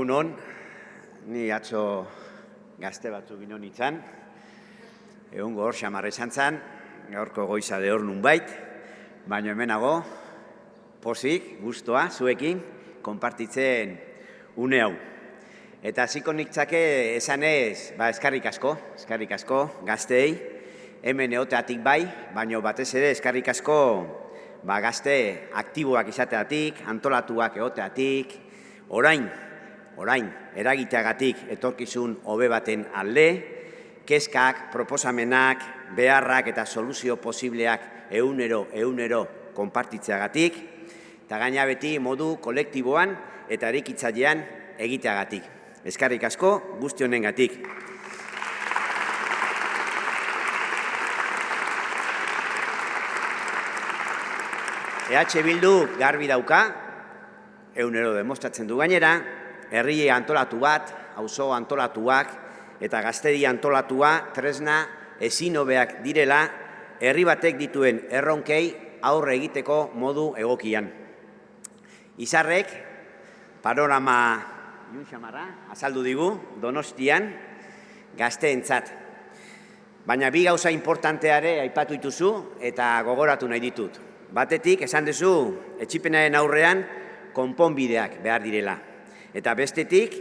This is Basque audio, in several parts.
Egun ni atzo gazte batzu gino nintzen, egun gor, xamarre zantzan, gaurko goiza de hor bait, baina hemenago, posik, guztua, zuekin, konpartitzen une hau. Eta hasiko niktzake esan ez, ba, eskarrik asko, eskarrik asko, gazteei, hemen eoteatik bai, baina batez ere eskarrik asko ba, gazte aktiboak izateatik, antolatuak eoteatik, orain, orain, eragiteagatik etorkizun hobe baten alde, kezkak, proposamenak, beharrak eta soluzio posibleak eunero, eunero konpartitzeagatik, eta gaina beti modu kolektiboan eta erikitzailean egiteagatik. Eskarrik asko guzti honengatik. EH Bildu garbi dauka, eunero demostratzen du gainera, herri antolatu bat, auzo antolatuak eta gaztedi antolatua tresna ezin hobeak direla herri batek dituen erronkei aurre egiteko modu egokian. Izarrek, panorama Iun Xamarra, azaldu digu, donostian, gazteentzat. Baina bi gauza importanteare aipatu dituzu eta gogoratu nahi ditut. Batetik, esan duzu, etxipenaren aurrean, konponbideak behar direla. Eta bestetik,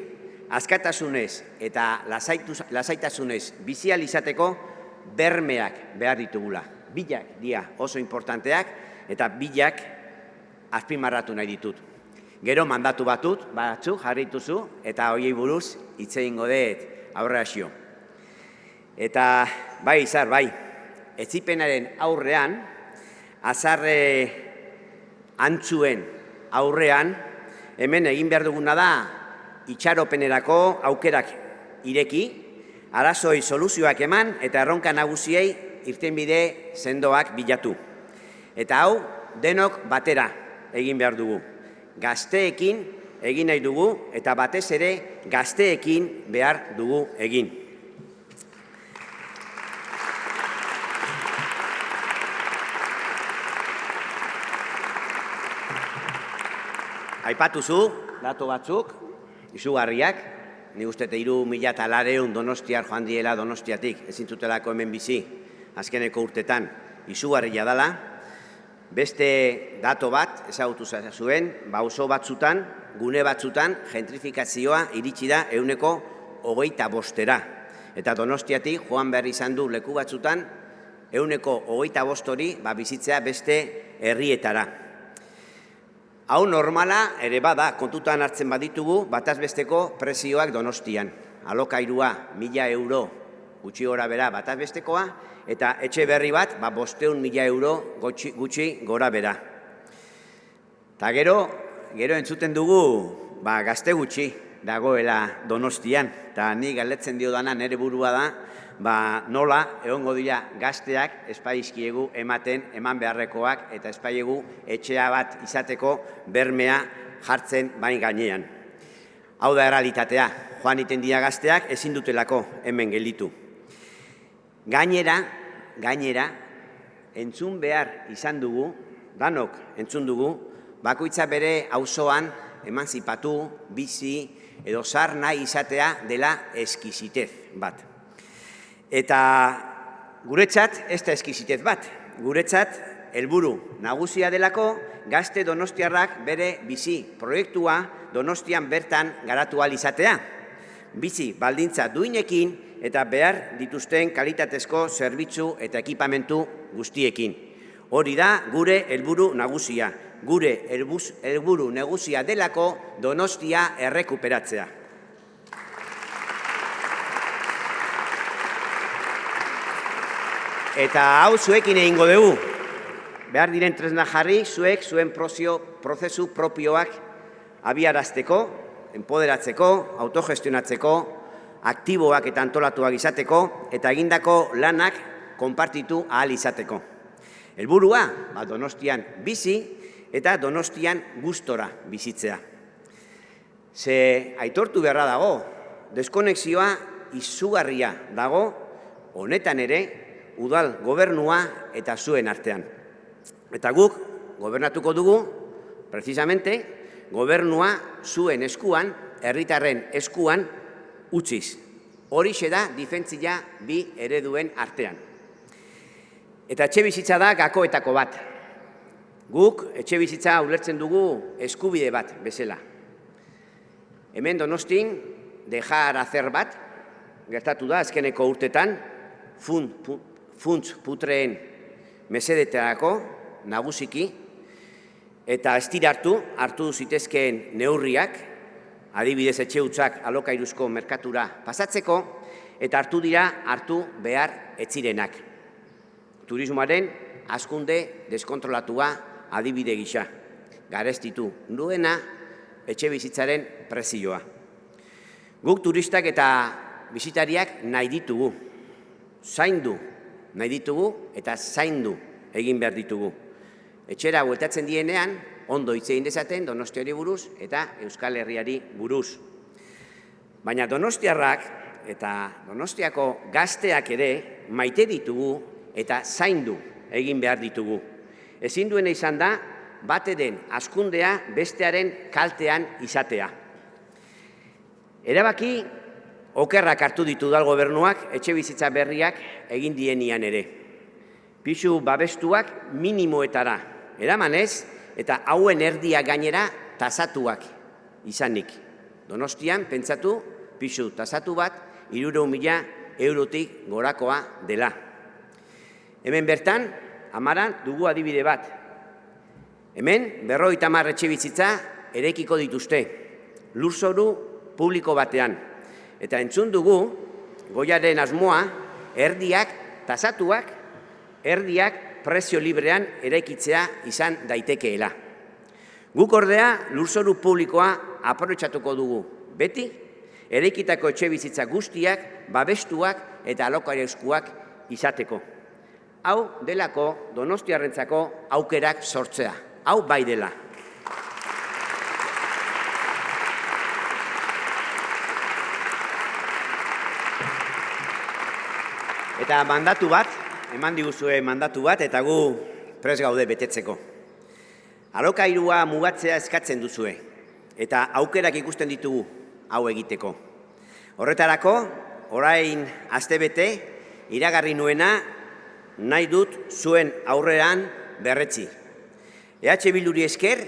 askatasunez eta lasaitasunez bizializateko bermeak behar ditugula. Bilak dia oso importanteak eta bilak azpimarratu nahi ditut. Gero mandatu batut, batzu jarrituzu, eta hoiei buruz hitze ingo dut aurrera Eta bai, izar, bai, etzipenaren aurrean, azarre antzuen aurrean, hemen egin behar duguna da, itxaropenerako aukerak ireki, arazoi soluzioak eman, eta erronka nagusiei irtenbide sendoak bilatu. Eta hau, denok batera egin behar dugu gazteekin egin nahi dugu eta batez ere gazteekin behar dugu egin. Aipatu zu, dato batzuk, izugarriak, ni uste iru mila talareun donostiar joan diela donostiatik, ezin zutelako hemen bizi, azkeneko urtetan, izugarria dala, Beste dato bat, ezagutu zuen, ba oso batzutan, gune batzutan, gentrifikazioa iritsi da euneko hogeita bostera. Eta donostiatik, joan behar izan du leku batzutan, euneko hogeita bostori ba, bizitzea beste herrietara. Hau normala, ere bada, kontutan hartzen baditugu, batazbesteko prezioak donostian. Alokairua, mila euro, gutxi gora bera batazbestekoa, eta etxe berri bat, ba, bosteun mila euro gutxi, gutxi gora bera. Ta gero, gero entzuten dugu, ba, gazte gutxi dagoela donostian, eta ni galetzen dio dana nere burua da, ba, nola, egongo dira gazteak espaizkiegu ematen, eman beharrekoak, eta espaiegu etxea bat izateko bermea jartzen bain gainean. Hau da eralitatea, joan iten dira gazteak ezin dutelako hemen gelditu. Gainera, gainera, entzun behar izan dugu, danok entzun dugu, bakoitza bere auzoan emanzipatu, bizi edo zar nahi izatea dela eskizitez bat. Eta guretzat ez da eskizitez bat, guretzat helburu nagusia delako gazte donostiarrak bere bizi proiektua donostian bertan garatu izatea. Bizi baldintza duinekin, eta behar dituzten kalitatezko zerbitzu eta ekipamentu guztiekin. Hori da gure helburu nagusia, gure helburu nagusia delako donostia errekuperatzea. Eta hau zuekin egingo dugu. Behar diren tresna jarri, zuek zuen prozio, prozesu propioak abiarazteko, empoderatzeko, autogestionatzeko, aktiboak eta antolatuak izateko eta egindako lanak konpartitu ahal izateko. Helburua, ba, donostian bizi eta donostian gustora bizitzea. Ze aitortu beharra dago, deskonexioa izugarria dago, honetan ere, udal gobernua eta zuen artean. Eta guk, gobernatuko dugu, precisamente, gobernua zuen eskuan herritarren eskuan utziz. Horixe da difentzia bi ereduen artean. Eta etxe bizitza da gakoetako bat. Guk etxe bizitza ulertzen dugu eskubide bat bezala. Hemen donostin, dejar hacer bat, gertatu da, azkeneko urtetan, funtz putreen mesedeterako, nagusiki, eta ez hartu, hartu zitezkeen neurriak, adibidez etxe utzak alokairuzko merkatura pasatzeko, eta hartu dira hartu behar etzirenak. Turismoaren askunde deskontrolatua adibide gisa, garestitu duena etxe bizitzaren prezioa. Guk turistak eta bizitariak nahi ditugu, zaindu nahi ditugu eta zaindu egin behar ditugu. Etxera bueltatzen dienean, ondo hitz egin dezaten Donostiari buruz eta Euskal Herriari buruz. Baina Donostiarrak eta Donostiako gazteak ere maite ditugu eta zaindu egin behar ditugu. Ezin duena izan da, bate den askundea bestearen kaltean izatea. Erabaki, okerrak hartu ditu dal gobernuak etxe bizitza berriak egin dienian ere. Pisu babestuak minimoetara eramanez eta hauen erdia gainera tasatuak izanik. Donostian, pentsatu, pisu tasatu bat, iruro mila eurotik gorakoa dela. Hemen bertan, amaran dugu adibide bat. Hemen, berroi tamar etxe bizitza erekiko dituzte, lurzoru publiko batean. Eta entzun dugu, goiaren asmoa, erdiak tasatuak, erdiak prezio librean eraikitzea izan daitekeela. Guk ordea lurzoru publikoa aprobetxatuko dugu. Beti, eraikitako etxe bizitza guztiak, babestuak eta alokarezkuak izateko. Hau delako donostiarrentzako aukerak sortzea. Hau bai dela. Eta mandatu bat, eman diguzue mandatu bat eta gu pres gaude betetzeko. Alokairua mugatzea eskatzen duzue eta aukerak ikusten ditugu hau egiteko. Horretarako, orain astebete iragarri nuena nahi dut zuen aurrean berretzi. EH Bilduri esker,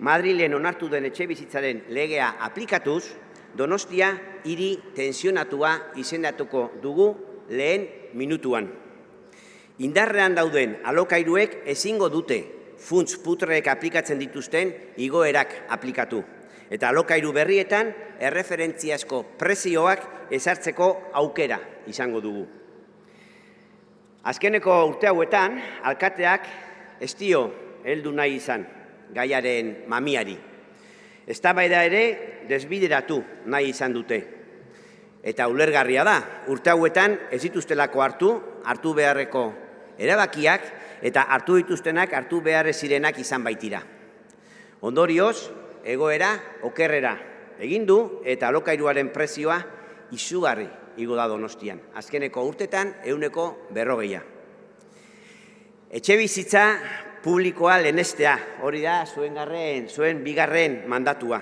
Madrilen onartu den etxe bizitzaren legea aplikatuz, Donostia hiri tensionatua izendatuko dugu lehen minutuan. Indarrean dauden alokairuek ezingo dute funts putreek aplikatzen dituzten igoerak aplikatu. Eta alokairu berrietan erreferentziazko prezioak ezartzeko aukera izango dugu. Azkeneko urte hauetan, alkateak ez dio heldu nahi izan gaiaren mamiari. Ez ere desbideratu nahi izan dute. Eta ulergarria da, urte hauetan ez dituztelako hartu, hartu beharreko erabakiak eta hartu dituztenak hartu behar zirenak izan baitira. Ondorioz, egoera okerrera egin du eta alokairuaren prezioa izugarri igo da donostian. Azkeneko urtetan, euneko berrogeia. Etxe bizitza publikoa lehenestea, hori da zuen garren, zuen bigarren mandatua.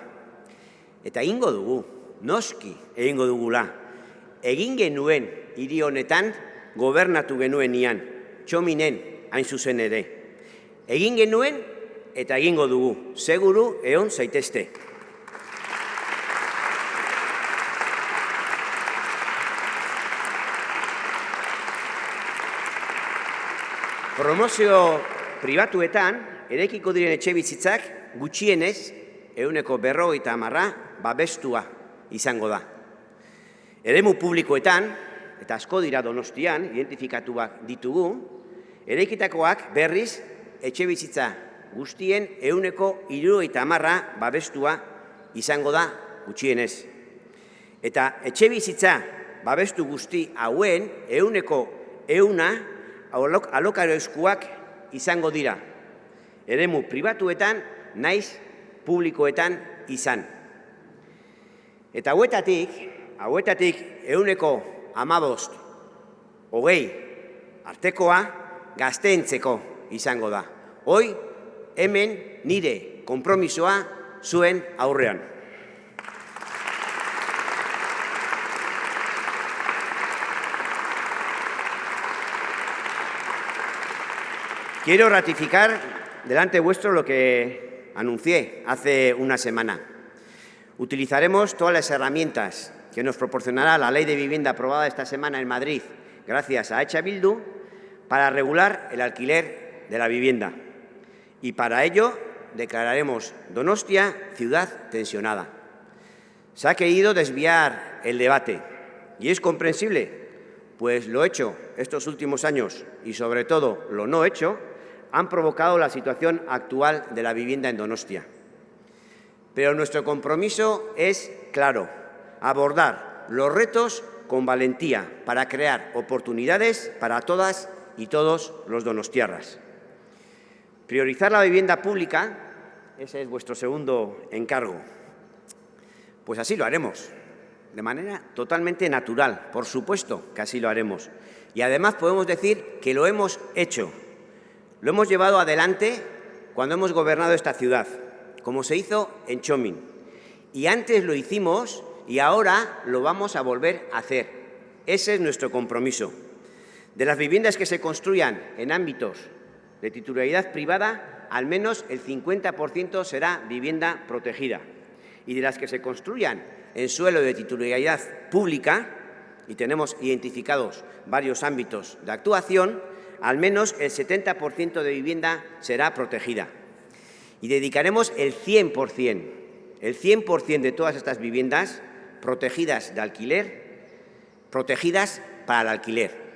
Eta ingo dugu, noski egingo dugula. Egin genuen hiri honetan gobernatu genuen ian txominen hain zuzen ere. Egin genuen eta egingo dugu, seguru egon zaitezte. Promozio pribatuetan, erekiko diren etxe bizitzak, gutxienez, euneko berro eta amarra, babestua izango da. Eremu publikoetan, eta asko dira donostian, identifikatuak ditugu, Ereikitakoak berriz etxe bizitza guztien euneko iru eta amarra babestua izango da gutxienez. Eta etxe bizitza babestu guzti hauen euneko euna alokaro eskuak izango dira. Eremu pribatuetan naiz publikoetan izan. Eta hauetatik, hauetatik euneko amabost, hogei, artekoa, gazteentzeko izango da. Hoi, hemen nire konpromisoa zuen aurrean. Quiero ratificar delante vuestro lo que anuncié hace una semana. Utilizaremos todas las herramientas que nos proporcionará la Ley de Vivienda aprobada esta semana en Madrid, gracias a Echa Bildu, para regular el alquiler de la vivienda. Y para ello declararemos Donostia ciudad tensionada. Se ha querido desviar el debate y es comprensible, pues lo hecho estos últimos años y sobre todo lo no hecho han provocado la situación actual de la vivienda en Donostia. Pero nuestro compromiso es claro, abordar los retos con valentía para crear oportunidades para todas y todos los donostiarras. Priorizar la vivienda pública, ese es vuestro segundo encargo. Pues así lo haremos, de manera totalmente natural, por supuesto que así lo haremos. Y además podemos decir que lo hemos hecho, lo hemos llevado adelante cuando hemos gobernado esta ciudad, como se hizo en Chomin. Y antes lo hicimos y ahora lo vamos a volver a hacer. Ese es nuestro compromiso. De las viviendas que se construyan en ámbitos de titularidad privada, al menos el 50% será vivienda protegida. Y de las que se construyan en suelo de titularidad pública, y tenemos identificados varios ámbitos de actuación, al menos el 70% de vivienda será protegida. Y dedicaremos el 100%, el 100% de todas estas viviendas protegidas de alquiler, protegidas para el alquiler.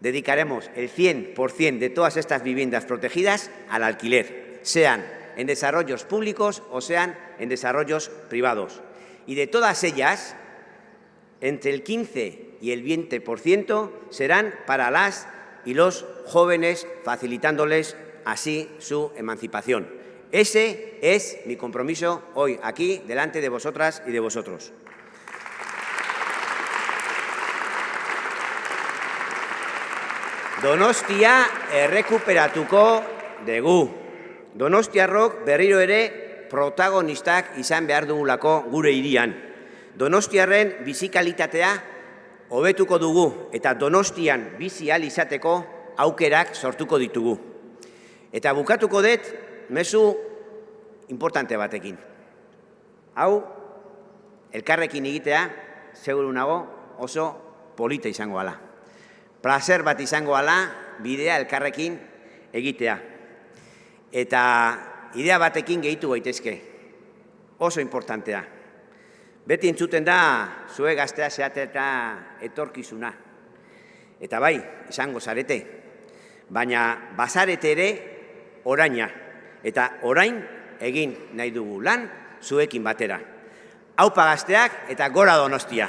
Dedicaremos el 100% de todas estas viviendas protegidas al alquiler, sean en desarrollos públicos o sean en desarrollos privados. Y de todas ellas, entre el 15 y el 20% serán para las y los jóvenes, facilitándoles así su emancipación. Ese es mi compromiso hoy aquí, delante de vosotras y de vosotros. Donostia errekuperatuko dugu. Donostiarrok berriro ere protagonistak izan behar dugulako gure hirian. Donostiarren bizikalitatea hobetuko dugu eta Donostian bizi al izateko aukerak sortuko ditugu. Eta bukatuko dut mezu importante batekin. Hau elkarrekin egitea seguru nago oso polita izango ala. Placer bat izango ala bidea elkarrekin egitea. Eta idea batekin gehitu gaitezke. Oso importantea. Beti entzuten da, zue gaztea zeate eta etorkizuna. Eta bai, izango zarete. Baina bazarete ere oraina. Eta orain egin nahi dugu lan zuekin batera. Haupa gazteak eta gora donostia.